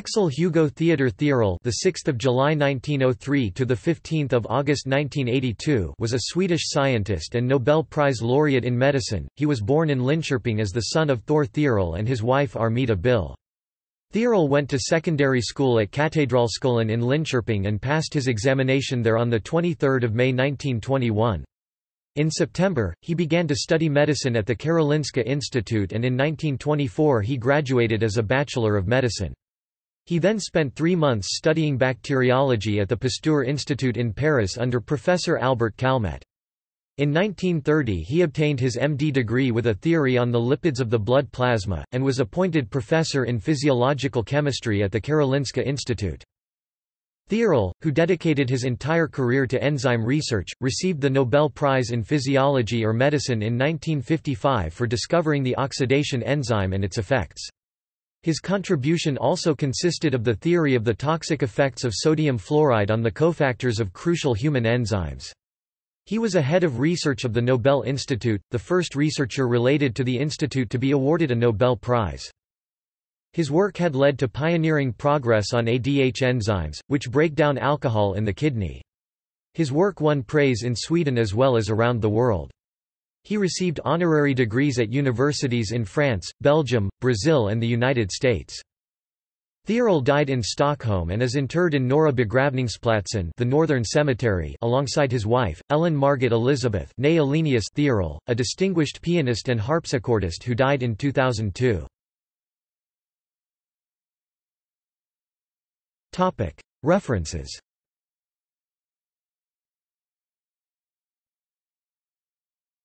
Axel Hugo Theodor Theorell, the 6th of July 1903 to the 15th of August 1982, was a Swedish scientist and Nobel Prize laureate in medicine. He was born in Linköping as the son of Thor Theorell and his wife Armida Bill. Theorell went to secondary school at Katedralskolan in Linköping and passed his examination there on the 23rd of May 1921. In September, he began to study medicine at the Karolinska Institute and in 1924 he graduated as a Bachelor of Medicine. He then spent three months studying bacteriology at the Pasteur Institute in Paris under Professor Albert Calmette. In 1930 he obtained his MD degree with a theory on the lipids of the blood plasma, and was appointed professor in physiological chemistry at the Karolinska Institute. Theorell, who dedicated his entire career to enzyme research, received the Nobel Prize in Physiology or Medicine in 1955 for discovering the oxidation enzyme and its effects. His contribution also consisted of the theory of the toxic effects of sodium fluoride on the cofactors of crucial human enzymes. He was a head of research of the Nobel Institute, the first researcher related to the institute to be awarded a Nobel Prize. His work had led to pioneering progress on ADH enzymes, which break down alcohol in the kidney. His work won praise in Sweden as well as around the world. He received honorary degrees at universities in France, Belgium, Brazil and the United States. Theorell died in Stockholm and is interred in Norra begravningsplatsen the Northern Cemetery alongside his wife, Ellen Margit Elizabeth Theorell, a distinguished pianist and harpsichordist who died in 2002. References